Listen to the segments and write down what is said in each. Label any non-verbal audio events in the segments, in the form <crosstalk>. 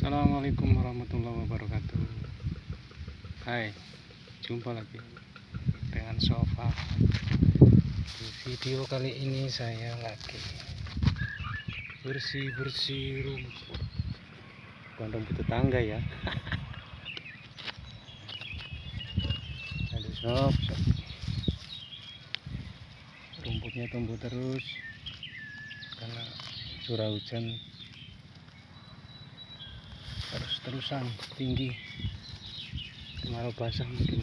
Assalamualaikum warahmatullahi wabarakatuh. Hai Jumpa lagi Dengan sofa. Di video kali ini saya lagi Bersih-bersih rumput. Bukan rumput tetangga ya. Aduh sob Rumputnya tumbuh terus Karena curah hujan terus-terusan tinggi. Kemarau basah mungkin.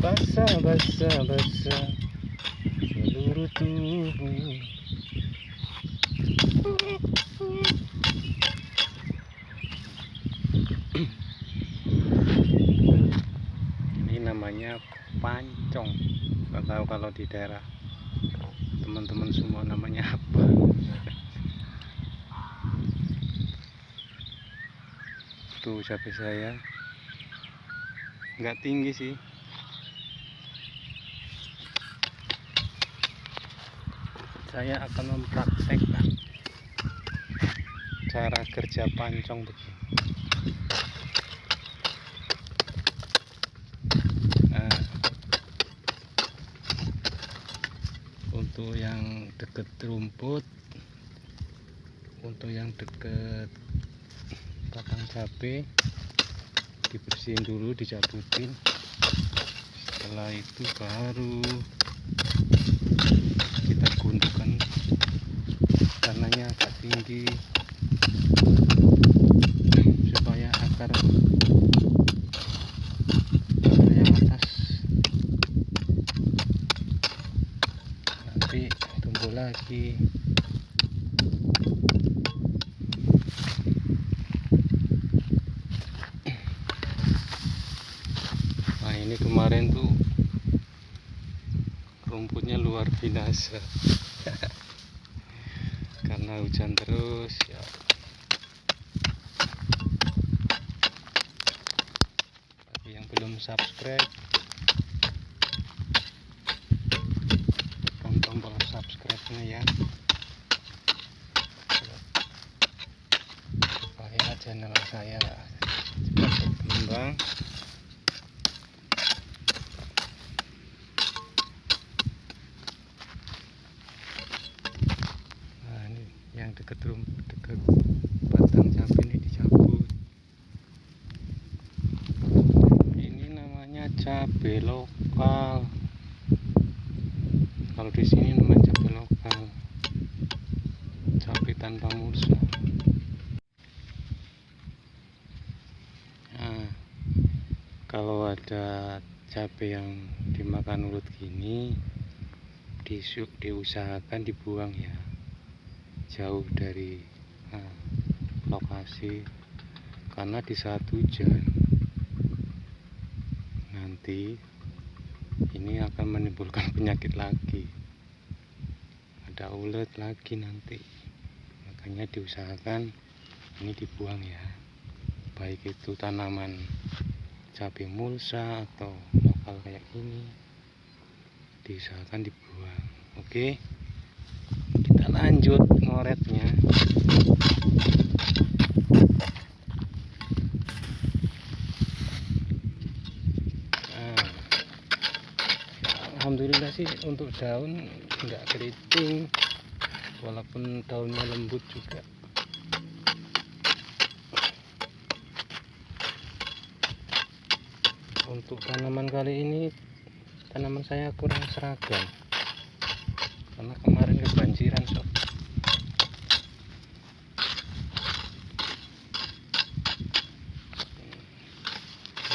Basah basah basah. Seluruh tubuh. Ini namanya pancong. Nggak tahu kalau di daerah teman-teman semua namanya apa tuh cabai saya. Nggak tinggi sih. Saya akan mempraktekkan cara kerja pancong begini nah, untuk yang deket rumput untuk yang deket batang cabai dibersihin dulu dicabutin setelah itu baru kita gundukan karenanya agak tinggi. Supaya akar akar yang atas nanti tumbuh lagi nah ini kemarin tuh rumputnya luar binasa. <laughs> Karena hujan terus ya. Bagi yang belum subscribe tekan tombol subscribe nya ya. Supaya channel saya cepat berkembang nah ini yang dekat rum dekat batang cabai ini dicabut. Ini namanya cabai lokal. Kalau di sini namanya cabai lokal. Cabai tanpa mulsa. Nah kalau ada cabai yang dimakan ulut gini disu- diusahakan dibuang ya jauh dari nah, lokasi. Karena di saat hujan nanti ini akan menimbulkan <laughs> penyakit lagi. Ada ulet lagi nanti. Makanya diusahakan ini dibuang ya. Baik itu tanaman cabai mulsa atau lokal kayak ini diusahakan dibuang. Oke? kita lanjut ngoretnya. Nah, Alhamdulillah sih untuk daun nggak keriting walaupun daunnya lembut juga. Untuk tanaman kali ini tanaman saya kurang seragam karena kemarin kebanjiran sob.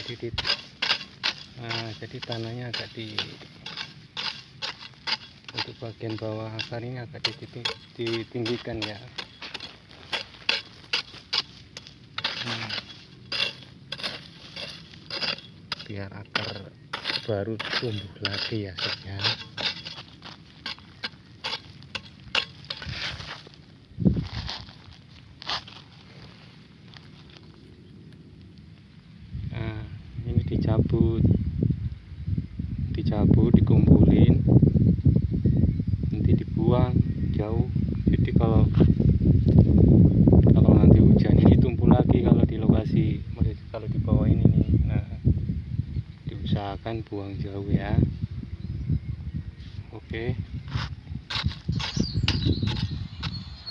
Jadi di, nah, jadi tanahnya agak di untuk bagian bawah akar ini agak ditinggi- ditinggikan ya. Hmm. biar akar baru tumbuh lagi ya sob ya dikumpulin nanti dibuang jauh. Jadi kalau kalau nanti hujan ini tumpul lagi kalau di lokasi kalau di bawah ini nih. Nah diusahakan buang jauh ya. Oke.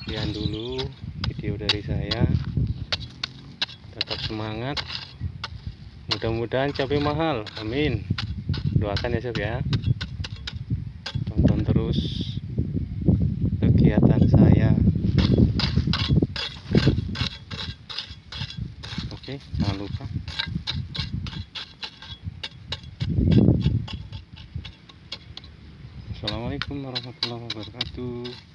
Sekian dulu video dari saya. Tetap semangat. Mudah-mudahan cabai mahal. Amin doakan ya sob ya. Tonton terus kegiatan saya. Oke jangan lupa. Assalamualaikum warahmatullahi wabarakatuh